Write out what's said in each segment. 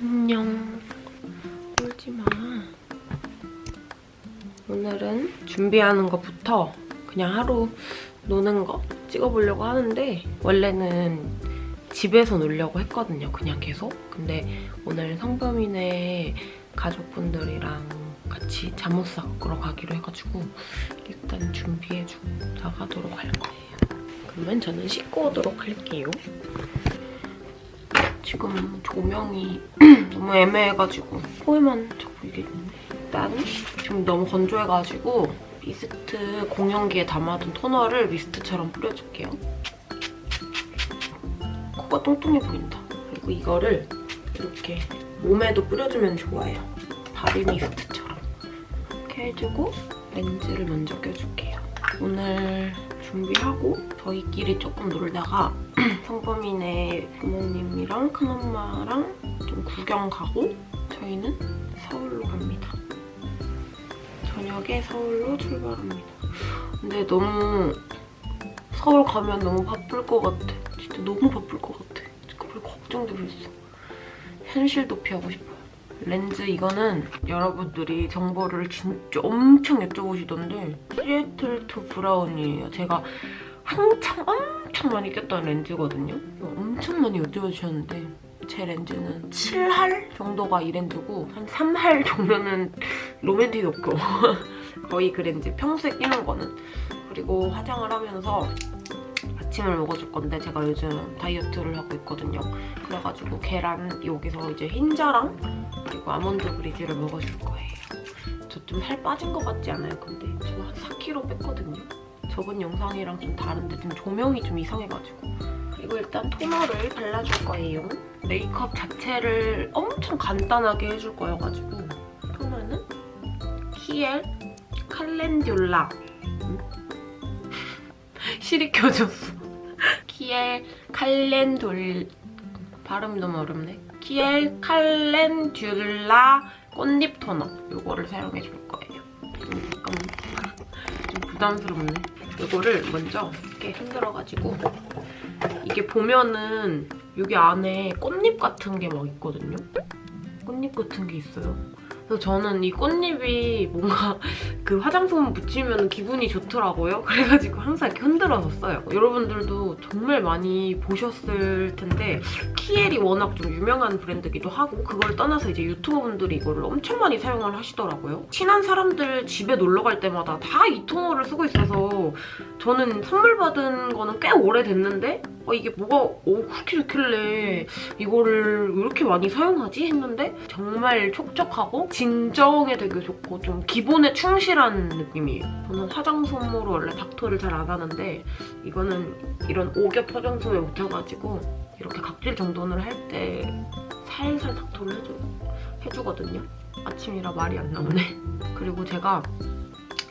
안녕. 울지마. 오늘은 준비하는 것부터 그냥 하루 노는 거 찍어보려고 하는데 원래는 집에서 놀려고 했거든요, 그냥 계속. 근데 오늘 성범이네 가족분들이랑 같이 잠옷 닦으러 가기로 해가지고 일단 준비해주고 나가도록 할 거예요. 그러면 저는 씻고 오도록 할게요. 지금 조명이 너무 애매해가지고 코에만 자꾸 이게 있는데 일단 지금 너무 건조해가지고 미스트 공용기에 담아둔 토너를 미스트처럼 뿌려줄게요. 코가 뚱뚱해 보인다. 그리고 이거를 이렇게 몸에도 뿌려주면 좋아요. 바디 미스트처럼. 이렇게 해주고 렌즈를 먼저 껴줄게요. 오늘 준비하고 저희끼리 조금 놀다가 성범이네 부모님이랑 큰엄마랑 좀 구경 가고 저희는 서울로 갑니다. 저녁에 서울로 출발합니다. 근데 너무 서울 가면 너무 바쁠 것 같아. 진짜 너무 바쁠 것 같아. 그걸 걱정도 했어. 현실 도피하고 싶어요. 렌즈 이거는 여러분들이 정보를 진짜 엄청 여쭤보시던데 시애틀 투 브라운이에요. 제가 한창 엄청 많이 꼈던 렌즈거든요. 엄청 많이 여쭤보셨는데 제 렌즈는 7할 정도가 이 렌즈고 한 3할 정도는 로맨틱 도쿄 거의 그 렌즈 평소에 끼는 거는 그리고 화장을 하면서 아침을 먹어줄 건데 제가 요즘 다이어트를 하고 있거든요. 그래가지고 계란 여기서 이제 흰자랑 그리고 아몬드 브리즈를 먹어줄 거예요. 저 좀 살 빠진 것 같지 않아요? 근데 저한 4kg 뺐거든요. 저번 영상이랑 좀 다른데 지금 조명이 좀 이상해가지고 그리고 일단 토너를 발라줄 거예요. 메이크업 자체를 엄청 간단하게 해줄 거여가지고 토너는 키엘 칼렌듈라 음? 실이 켜졌어. 키엘 칼렌둘 발음이 너무 어렵네. 키엘 칼렌듈라 꽃잎 토너 이거를 사용해 줄 거예요. 좀 잠깐만 좀 부담스럽네. 이거를 먼저 이렇게 흔들어가지고 이게 보면은 여기 안에 꽃잎 같은 게 막 있거든요. 꽃잎 같은 게 있어요. 그래서 저는 이 꽃잎이 뭔가 그 화장품 묻히면 기분이 좋더라고요. 그래가지고 항상 이렇게 흔들어서 써요. 여러분들도 정말 많이 보셨을 텐데 키엘이 워낙 좀 유명한 브랜드기도 하고 그걸 떠나서 이제 유튜버분들이 이거를 엄청 많이 사용을 하시더라고요. 친한 사람들 집에 놀러 갈 때마다 다 이 토너를 쓰고 있어서 저는 선물 받은 거는 꽤 오래됐는데 어, 이게 뭐가 어, 그렇게 좋길래 이거를 왜 이렇게 많이 사용하지? 했는데 정말 촉촉하고 진정에 되게 좋고 좀 기본에 충실한 느낌이에요. 저는 화장솜으로 원래 닥터를 잘 안 하는데 이거는 이런 오겹 화장솜에 묻혀가지고 이렇게 각질 정돈을 할 때 살살 닥터를 해줘, 해주거든요. 아침이라 말이 안 나오네. 그리고 제가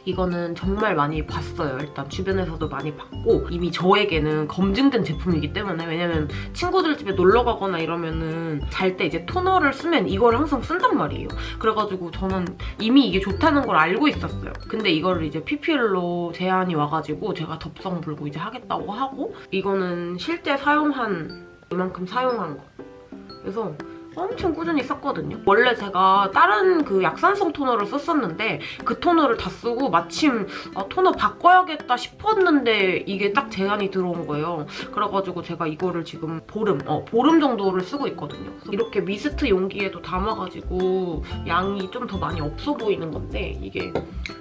이거는 정말 많이 봤어요. 일단 주변에서도 많이 봤고 이미 저에게는 검증된 제품이기 때문에 왜냐면 친구들 집에 놀러 가거나 이러면은 잘 때 이제 토너를 쓰면 이걸 항상 쓴단 말이에요. 그래가지고 저는 이미 이게 좋다는 걸 알고 있었어요. 근데 이거를 이제 PPL로 제안이 와가지고 제가 덥성 불고 이제 하겠다고 하고 이거는 실제 사용한 이만큼 사용한 거. 그래서 엄청 꾸준히 썼거든요. 원래 제가 다른 그 약산성 토너를 썼었는데 그 토너를 다 쓰고 마침 아, 토너 바꿔야겠다 싶었는데 이게 딱 제안이 들어온 거예요. 그래가지고 제가 이거를 지금 보름, 어, 보름 정도를 쓰고 있거든요. 이렇게 미스트 용기에도 담아가지고 양이 좀 더 많이 없어 보이는 건데 이게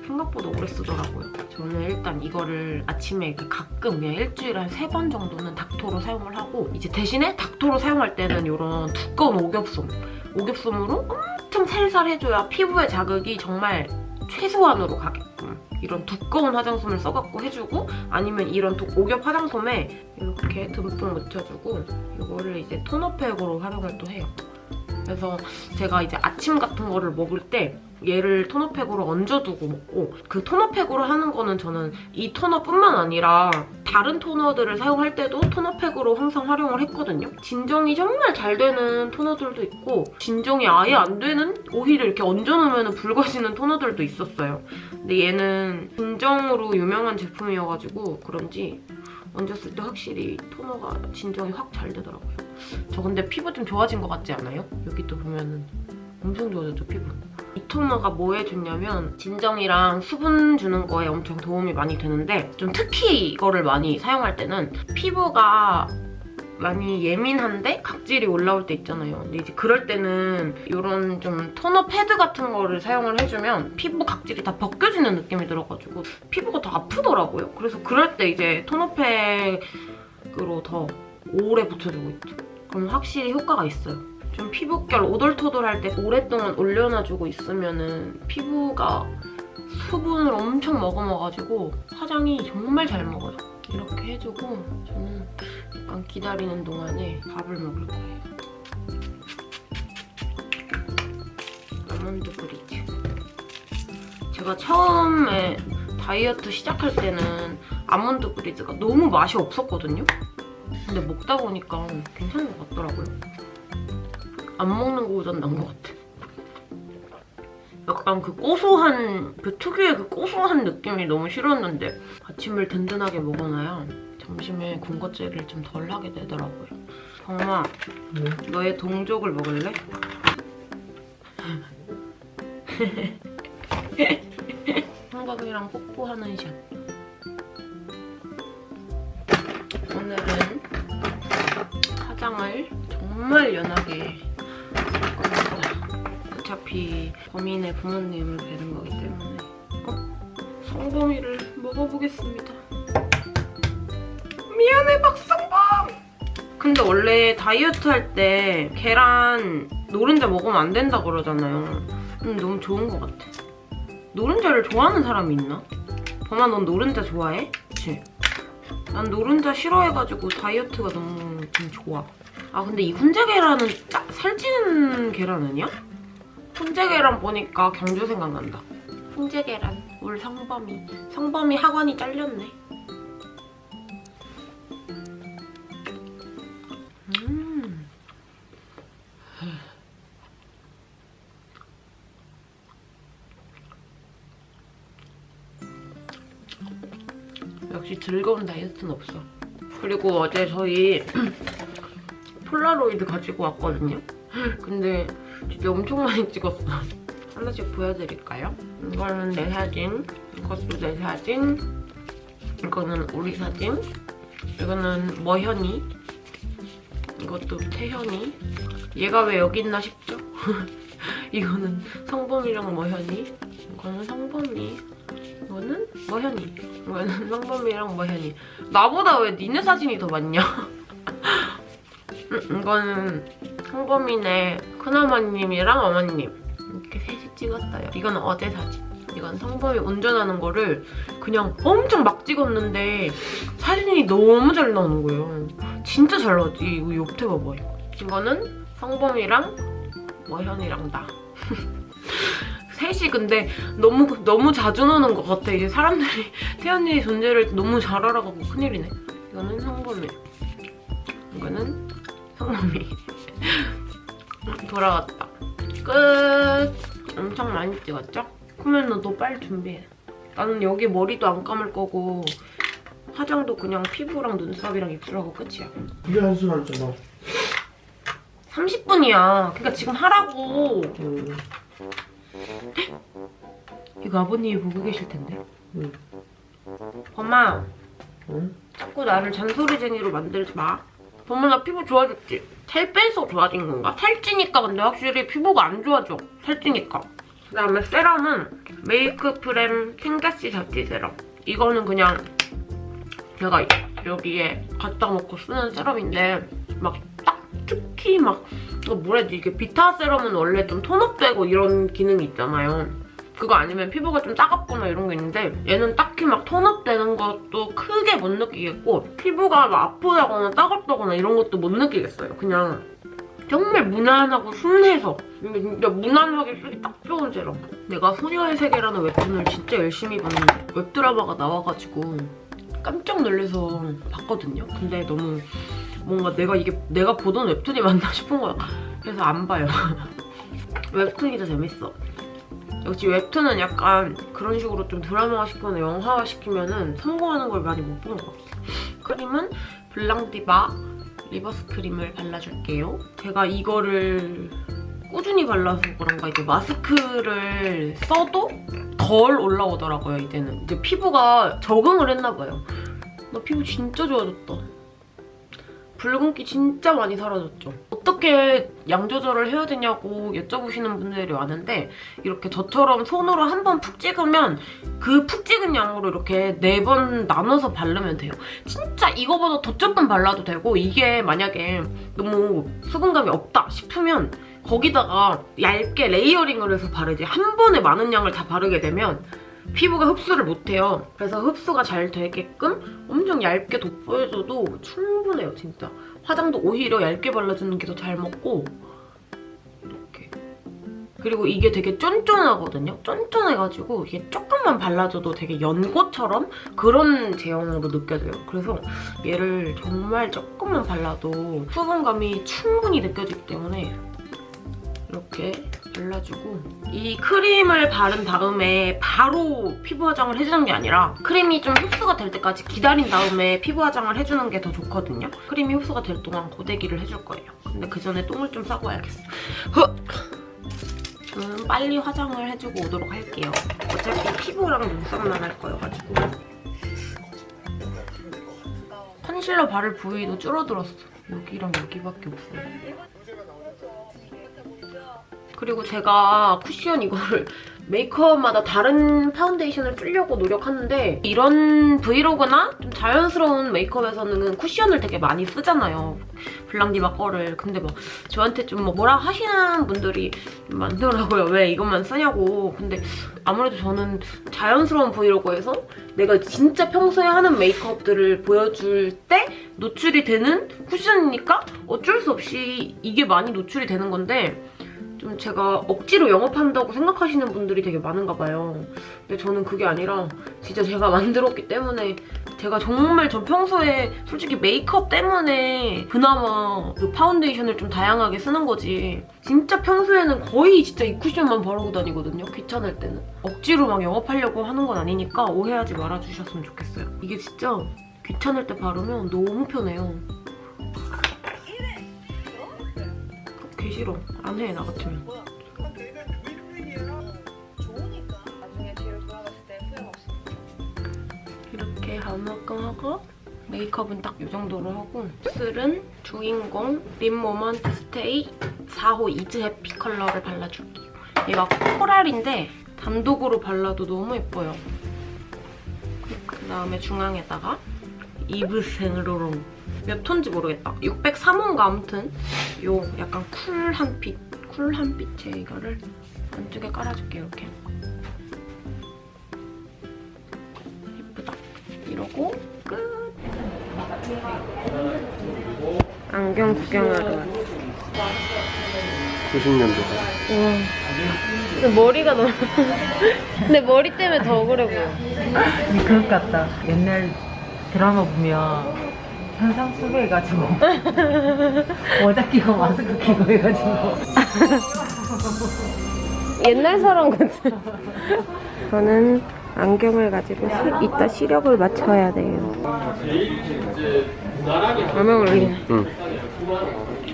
생각보다 오래 쓰더라고요. 저는 일단 이거를 아침에 가끔 그냥 일주일에 한 세 번 정도는 닥토로 사용을 하고 이제 대신에 닥토로 사용할 때는 이런 두꺼운 오겹 솜 오겹솜으로 엄청 살살 해줘야 피부의 자극이 정말 최소한으로 가게끔 이런 두꺼운 화장솜을 써갖고 해주고 아니면 이런 오겹 화장솜에 이렇게 듬뿍 묻혀주고 이거를 이제 토너팩으로 활용을 또 해요. 그래서 제가 이제 아침 같은 거를 먹을 때 얘를 토너팩으로 얹어두고 먹고 그 토너팩으로 하는 거는 저는 이 토너뿐만 아니라 다른 토너들을 사용할 때도 토너팩으로 항상 활용을 했거든요. 진정이 정말 잘 되는 토너들도 있고 진정이 아예 안 되는 오히려 이렇게 얹어놓으면 붉어지는 토너들도 있었어요. 근데 얘는 진정으로 유명한 제품이어가지고 그런지 얹었을 때 확실히 토너가 진정이 확 잘 되더라고요. 저 근데 피부 좀 좋아진 것 같지 않아요? 여기 또 보면은 엄청 좋아졌죠, 피부. 이 토너가 뭐에 좋냐면 진정이랑 수분 주는 거에 엄청 도움이 많이 되는데 좀 특히 이거를 많이 사용할 때는 피부가 많이 예민한데 각질이 올라올 때 있잖아요. 근데 이제 그럴 때는 이런 좀 토너 패드 같은 거를 사용을 해주면 피부 각질이 다 벗겨지는 느낌이 들어가지고 피부가 더 아프더라고요. 그래서 그럴 때 이제 토너팩으로 더 오래 붙여주고 있죠. 그럼 확실히 효과가 있어요. 좀 피부결 오돌토돌할 때 오랫동안 올려놔주고 있으면 은 피부가 수분을 엄청 머금어가지고 화장이 정말 잘 먹어요. 이렇게 해주고 저는 약간 기다리는 동안에 밥을 먹을 거예요. 아몬드 브리즈. 제가 처음에 다이어트 시작할 때는 아몬드 브리즈가 너무 맛이 없었거든요? 근데 먹다 보니까 괜찮은 것 같더라고요. 안 먹는 거보단 나은 것 같아. 약간 그 고소한, 그 특유의 그 고소한 느낌이 너무 싫었는데 아침을 든든하게 먹어놔야 점심에 군것질을 좀 덜 하게 되더라고요. 정아, 너의 동족을 먹을래? 한국이랑 뽀뽀하는 샷. 오늘은 화장을 정말 연하게. 어차피 범인의 부모님을 뵈는 거기 때문에 어? 성범이를 먹어보겠습니다. 미안해 박성범! 근데 원래 다이어트 할 때 계란 노른자 먹으면 안 된다 그러잖아요. 음, 너무 좋은 것 같아. 노른자를 좋아하는 사람이 있나? 범아 넌 노른자 좋아해? 그치? 난 노른자 싫어해가지고 다이어트가 너무 좀 좋아. 아 근데 이 훈제 계란은 딱 살찌는 계란 아니야? 훈제 계란 보니까 경주 생각난다. 훈제 계란, 울 성범이. 성범이 학원이 잘렸네. 음. 역시 즐거운 다이어트는 없어. 그리고 어제 저희 폴라로이드 가지고 왔거든요. 근데 진짜 엄청 많이 찍었어. 하나씩 보여드릴까요? 이거는 내 사진, 이것도 내 사진, 이거는 우리 사진, 이거는 머현이, 이것도 태현이. 얘가 왜 여기 있나 싶죠? 이거는 성범이랑 머현이, 이거는 성범이, 이거는 머현이, 이거는 성범이랑 머현이. 나보다 왜 니네 사진이 더 많냐? 음, 이거는 성범이네 큰어머님이랑 어머님 이렇게 셋이 찍었어요. 이건 어제 사진. 이건 성범이 운전하는 거를 그냥 엄청 막 찍었는데 사진이 너무 잘 나오는 거예요. 진짜 잘 나왔지. 이거 옆에 봐봐요. 이거는 성범이랑 머현이랑 나. 셋이 근데 너무 너무 자주 노는 것 같아. 이제 사람들이 태연이의 존재를 너무 잘 알아가고 큰일이네. 이거는 성범이. 이거는 성범이. 돌아왔다. 끝. 엄청 많이 찍었죠? 그러면 너 빨리 준비해. 나는 여기 머리도 안 감을 거고 화장도 그냥 피부랑 눈썹이랑 입술하고 끝이야. 그게 한시간 잖아 30분이야. 그러니까 지금 하라고. 응. 이거 아버님이 보고 계실 텐데. 응. 엄마, 응? 자꾸 나를 잔소리쟁이로 만들지 마. 엄마 나 피부 좋아졌지? 살 빼서 좋아진 건가? 살찌니까 근데 확실히 피부가 안 좋아져. 살찌니까. 그다음에 세럼은 메이크 프렘 탱가시 자티 세럼. 이거는 그냥 제가 여기에 갖다 놓고 쓰는 세럼인데 막 딱 특히 막 이거 뭐라 해야지 이게 비타 세럼은 원래 좀 톤업되고 이런 기능이 있잖아요. 그거 아니면 피부가 좀 따갑거나 이런 게 있는데 얘는 딱히 막 톤업되는 것도 크게 못 느끼겠고 피부가 막 아프다거나 따갑다거나 이런 것도 못 느끼겠어요. 그냥 정말 무난하고 순해서 진짜 무난하게 쓰기 딱 좋은 세럼. 내가 소녀의 세계라는 웹툰을 진짜 열심히 봤는데 웹드라마가 나와가지고 깜짝 놀라서 봤거든요. 근데 너무 뭔가 내가 이게 내가 보던 웹툰이 맞나 싶은 거야. 그래서 안 봐요. 웹툰이 더 재밌어. 역시 웹툰은 약간 그런 식으로 좀 드라마화 시키거나 영화화 시키면 은 성공하는 걸 많이 못본것 같아. 크림은 블랑디바 리버스 크림을 발라줄게요. 제가 이거를 꾸준히 발라서 그런가 이제 마스크를 써도 덜 올라오더라고요, 이제는. 이제 피부가 적응을 했나 봐요. 나 피부 진짜 좋아졌다. 붉은기 진짜 많이 사라졌죠. 어떻게 양 조절을 해야 되냐고 여쭤보시는 분들이 많은데 이렇게 저처럼 손으로 한 번 푹 찍으면 그 푹 찍은 양으로 이렇게 네 번 나눠서 바르면 돼요. 진짜 이거보다 더 조금 발라도 되고 이게 만약에 너무 수분감이 없다 싶으면 거기다가 얇게 layering을 해서 바르지 한 번에 많은 양을 다 바르게 되면 피부가 흡수를 못해요. 그래서 흡수가 잘 되게끔 엄청 얇게 도포해줘도 충분해요, 진짜. 화장도 오히려 얇게 발라주는 게 더 잘 먹고 이렇게. 그리고 이게 되게 쫀쫀하거든요. 쫀쫀해가지고 이게 조금만 발라줘도 되게 연고처럼 그런 제형으로 느껴져요. 그래서 얘를 정말 조금만 발라도 수분감이 충분히 느껴지기 때문에 이렇게 발라주고 이 크림을 바른 다음에 바로 피부 화장을 해주는 게 아니라 크림이 좀 흡수가 될 때까지 기다린 다음에 피부 화장을 해주는 게 더 좋거든요. 크림이 흡수가 될 동안 고데기를 해줄 거예요. 근데 그 전에 똥을 좀 싸고 와야겠어. 흑! 저는 빨리 화장을 해주고 오도록 할게요. 어차피 피부랑 눈썹만 할 거여가지고. 컨실러 바를 부위도 줄어들었어. 여기랑 여기밖에 없어요. 그리고 제가 쿠션 이거를 메이크업마다 다른 파운데이션을 쓰려고 노력하는데 이런 브이로그나 좀 자연스러운 메이크업에서는 쿠션을 되게 많이 쓰잖아요. 블랑디바 거를. 근데 막 저한테 좀 뭐라 하시는 분들이 많더라고요. 왜 이것만 쓰냐고. 근데 아무래도 저는 자연스러운 브이로그에서 내가 진짜 평소에 하는 메이크업들을 보여줄 때 노출이 되는 쿠션이니까 어쩔 수 없이 이게 많이 노출이 되는 건데 좀 제가 억지로 영업한다고 생각하시는 분들이 되게 많은가 봐요. 근데 저는 그게 아니라 진짜 제가 만들었기 때문에 제가 정말 전 평소에 솔직히 메이크업 때문에 그나마 그 파운데이션을 좀 다양하게 쓰는 거지. 진짜 평소에는 거의 진짜 이 쿠션만 바르고 다니거든요. 귀찮을 때는. 억지로 막 영업하려고 하는 건 아니니까 오해하지 말아주셨으면 좋겠어요. 이게 진짜 귀찮을 때 바르면 너무 편해요. 개 싫어. 안 해, 나 같으면. 이렇게 한묶음 하고 메이크업은 딱 이 정도로 하고 입술은 주인공 lip moment stay 4호 is happy 컬러를 발라줄게요. 얘가 코랄인데 단독으로 발라도 너무 예뻐요. 그 다음에 중앙에다가 이브 생로랑 몇 톤지 모르겠다. 603호인가 아무튼 요 약간 쿨한 빛, 쿨한 빛의 이거를 안쪽에 깔아줄게요. 이렇게. 예쁘다. 이러고 끝. 안경 구경하러 왔어. 90년도다. 와. 근데 머리가 너무. 근데 머리 때문에 더 그래 보여. 그것 같다. 옛날 드라마 보면 현상 수배 해가지고 모자 끼고 마스크 끼고 해가지고 옛날 사람 같아. 저는 안경을 가지고 시- 이따 시력을 맞춰야 돼요. 얼마 걸리네. 응.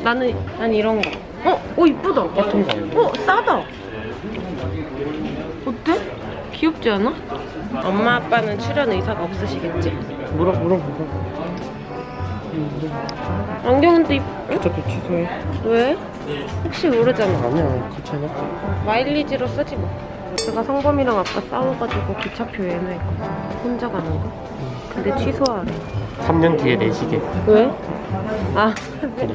나는 난 이런 거. 어, 오 이쁘다. 같은 거. 어, 싸다. 어때? 귀엽지 않아? 엄마 아빠는 출연 의사가 없으시겠지? 물어 물어보자. 안경은 또 이쁘... 응? 어차피 취소해. 왜? 혹시 모르잖아. 아니야 귀찮아. 마일리지로 쓰지 뭐. 제가 성범이랑 아까 싸워가지고 기차표 예매했거든. 혼자 가는 거. 근데 취소하래. 3년 뒤에 내 시계. 왜? 아, 그래.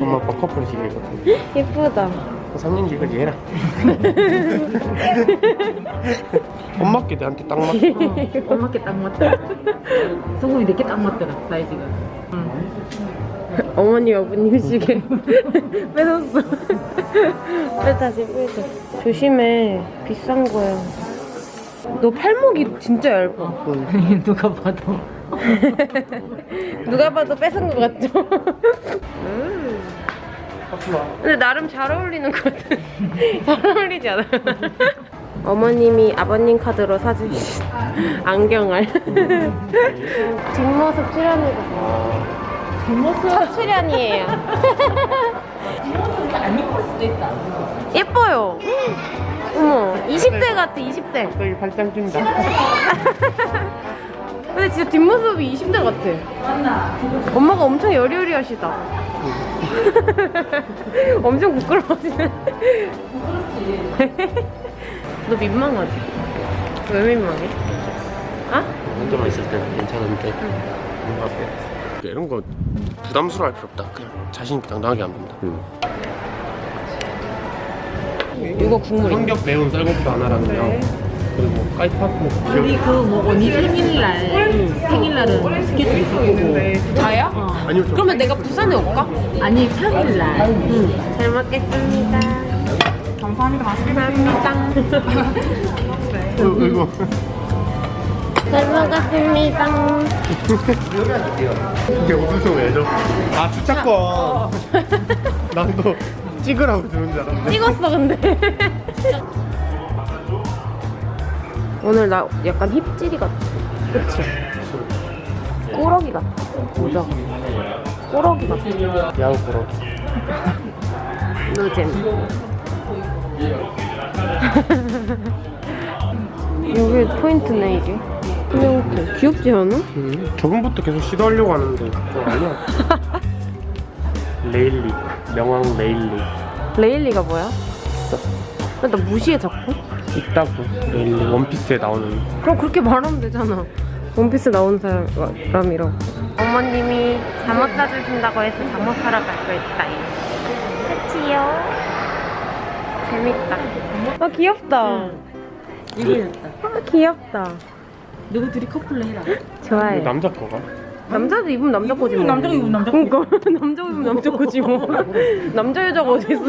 엄마 아빠 커플 시계거든. 예쁘다. 3년 뒤에 얘라. 엄마께 내한테 딱 맞. 엄마께 딱 맞다. 소금이 내게 딱 맞더라 사이즈가. 어머니 어머님 시계 뺏었어. 빼 다시 빼줘. 조심해. 비싼 거야. 너 팔목이 진짜 얇아. 누가 봐도 누가 봐도 뺏은 것 같죠? 음. 근데 나름 잘 어울리는 것 같아. 잘 어울리지 않아? 어머님이 아버님 카드로 사주신 안경알. 뒷모습 출연해주세요. 뒷모습 첫 출연이에요. 안 이쁠 수도 있다. 예뻐요. 어머, 20대 같아, 20대. 갑자기 발장 뛴다. 근데 진짜 뒷모습이 20대 같아. 맞나? 엄마가 엄청 여리여리하시다. 엄청 부끄러워하시네. 너 민망하지? 왜 민망해? 아? 혼자만 있을 때는 괜찮은데 뭔가 이런 거 부담스러워할 필요 없다. 그냥 자신 있게 당당하게 하면 된다. 이거 국물이. 성격 매운 쌀국수 하나랑요. 그리고 까이파스 뭐 우리 그뭐 언니 생일날 생일날은 스케줄 있을 거고. 다야? 어. 아니요 저 그러면 내가 부산에 올까? 아니 평일날. 응. 잘 먹겠습니다. 감사합니다. 감사합니다. 이거, 이거 잘 먹었습니다. 이게 무슨 왜죠? 아 주차권. 난또 찍으라고 주는 줄 알았는데. 찍었어 근데. 오늘 나 약간 힙질이 같아. 그치? 꾸러기 같아. 모자. 꾸러기 같아. 야구 보러. 노잼. 여기 포인트네 이게. 그냥 귀엽지 않아? 음, 저번부터 계속 시도하려고 하는데 그거 아니야. 레일리 명왕 레일리 레일리가 뭐야? 나 무시해 자꾸. 있다고 레일리 원피스에 나오는 그럼 그렇게 말하면 되잖아. 원피스 나온 사람이라고. 어머님이 잠옷 사주신다고 해서 잠옷 사러 가고 있다요. 그치요? 재밌다. 아 귀엽다. 이거였다. 아 귀엽다. 누구 둘이 커플로 해라. 좋아요. 남자 거가 남자도 입으면 남자 거지 뭐. 남자가 입으면 남자 거지. 그러니까 남자 입으면 남자 거지 뭐. 남자 여자가 어디 있어?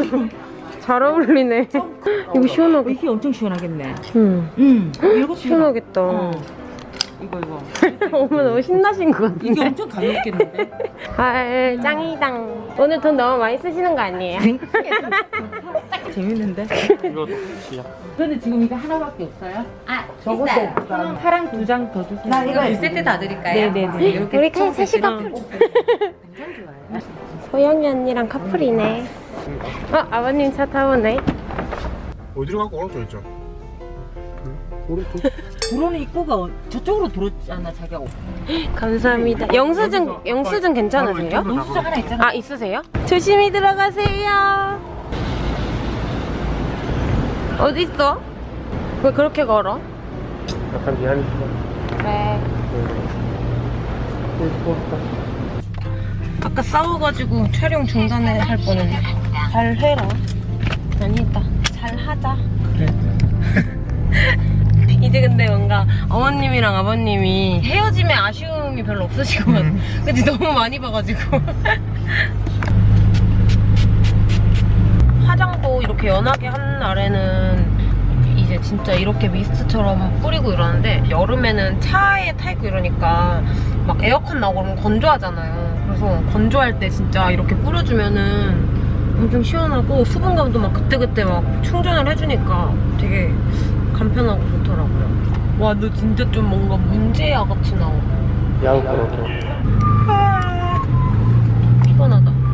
잘 어울리네. 이거 시원하게. 이게 엄청 시원하겠네. 응. 응. 이거 시원하겠다. 어. 이거 이거. 어머 너무 신나신 것 이게 같은데. 엄청 가볍겠는데? 아 짱이당. 오늘 돈 너무 많이 쓰시는 거 아니에요? 재밌는데? 이거 시작 근데 지금 이거 하나밖에 없어요? 아, 저것도 있어요. 없다. 파랑 두 장 더 주세요. 나 이거 2세트 다 드릴까요? 네네네. 이렇게 우리 그냥 총 셋이. 커플. 굉장히 좋아요. 소영이 언니랑 커플이네. 어 아버님 차 타보네. 어디로 가고 오른쪽 있죠? 오른쪽 들어오는 입구가 어- 저쪽으로 들어왔잖아 자기가. 감사합니다. 영수증 영수증 괜찮으세요? 영수증 하나 있잖아. 아 있으세요? 조심히 들어가세요. 어디 있어? 왜 그렇게 걸어? 약간 미안했어 그래. 아까 싸워가지고 촬영 중단을 할 뻔했네. 잘 해라. 아니다. 잘 하자. 그래 이제 근데 뭔가 어머님이랑 아버님이 헤어짐에 아쉬움이 별로 같아. 근데 너무 많이 봐가지고. 화장도 이렇게 연하게 한 날에는 이제 진짜 이렇게 미스트처럼 뿌리고 이러는데 여름에는 차에 타 있고 이러니까 막 에어컨 나오고 그러면 건조하잖아요. 그래서 건조할 때 진짜 이렇게 뿌려주면은 엄청 시원하고 수분감도 막 그때그때 막 충전을 해주니까 되게 간편하고 좋더라고요. 와, 너 진짜 좀 뭔가 문제야 같이 나와. 보러 피곤하다.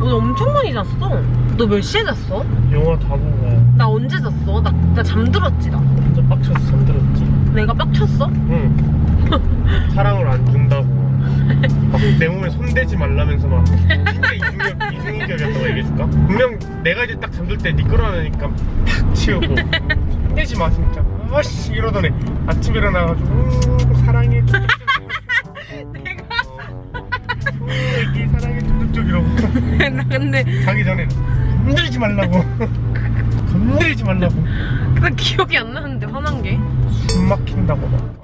오늘 엄청 많이 잤어. 너 몇 시에 잤어? 영화 다 보고 나 언제 잤어? 나, 나 잠들었지, 나. 진짜 빡쳐서 잠들었지 내가 빡쳤어? 응 사랑을 안 준다고 막 내 몸에 손대지 말라면서 막 진짜 이중격, 이중인격이었다고 얘기했을까? 분명 내가 이제 딱 잠들 때 미끄러우니까 탁 치우고 손대지 마 진짜 아씨 이러더니 아침에 일어나가지고 음, 사랑해 내가? 애기 사랑해 이러고. 나 근데 자기 전에 건들지 말라고. 건들지 말라고. 나 기억이 안 나는데 화난 게. 숨 막힌다고 막.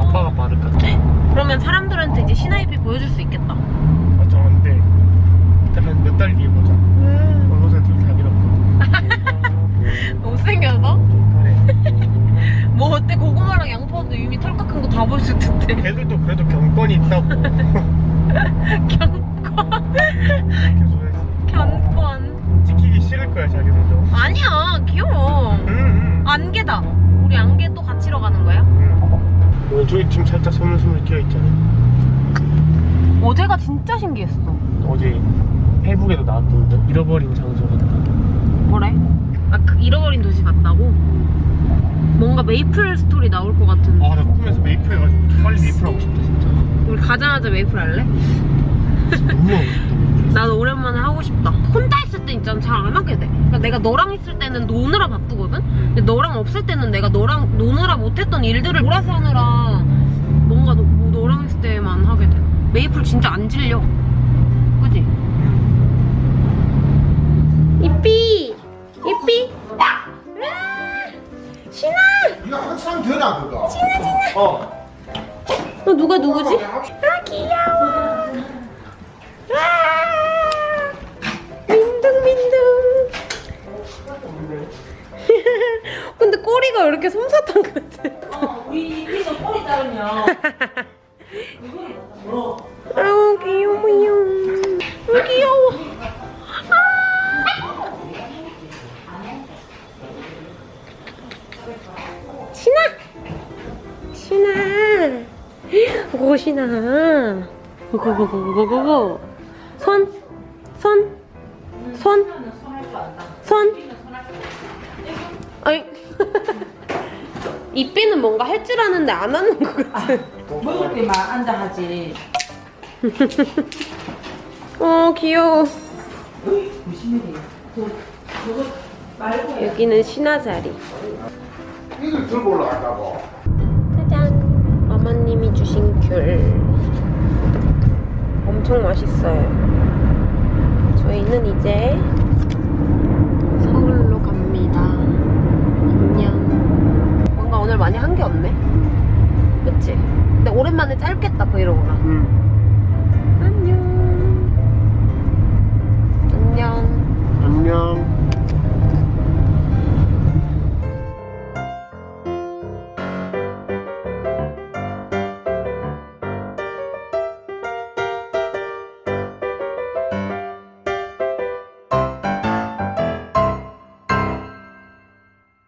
아빠가 그러면 사람들한테 이제 신하이비 보여줄 수 있겠다. 맞아 안돼 일단 몇달 뒤에 보자 얼굴에 둘다 밀었고 못생겨서? 그래 뭐 어때? 고구마랑 양파도 이미 털 깎은 거 다 보여줄 텐데. 걔들도 그래도 경건이 있다고 해서 견권. 찍히기 싫을 거야 자기들도 아니야, 귀여워. 응, 안개다. 우리 안개 또 갇히러 가는 거야? 응. 응. 저기 지금 살짝 서물서물 끼어 있잖아 어제가 진짜 신기했어. 어제 페이스북에도 나왔던데 잃어버린 장소 같다 뭐래? 아, 그 잃어버린 도시 같다고? 뭔가 메이플 스토리 나올 것 같은. 아나 꿈에서 메이플 해가지고 빨리 메이플 하고 싶다 진짜 우리 가자마자 메이플 할래? 너무 하고 싶다 나도 오랜만에 하고 싶다. 혼자 있을 때 있잖아 잘 안 하게 돼. 그러니까 내가 너랑 있을 때는 노느라 바쁘거든. 근데 너랑 없을 때는 내가 너랑 노느라 못했던 일들을 몰아서 하느라 뭔가 너, 뭐 너랑 있을 때만 하게 돼. 메이플 진짜 안 질려. 그지? 이삐, 이삐. 신아, 이거 한참 되나 그거? 어너 누가 누구지? 아 귀여워. 와, 민둥민둥. 근데 꼬리가 왜 이렇게 솜사탕 같아? 우리 이거 꼬리 자르면 아 오 신아. 고고고고고고고. 손. 손. 손. 손. 아이. 이삐는 뭔가 할 줄 아는데 안 하는 것 같아. 먹을 때만 앉아 하지. 어 귀여워. 여기는 신화 자리. 이걸 들고 올라간다고? 어머님이 주신 귤. 엄청 맛있어요. 저희는 이제 서울로 갑니다. 안녕. 뭔가 오늘 많이 한 게 없네. 그치? 근데 오랜만에 짧겠다 브이로그가. 응. 안녕. 안녕. 안녕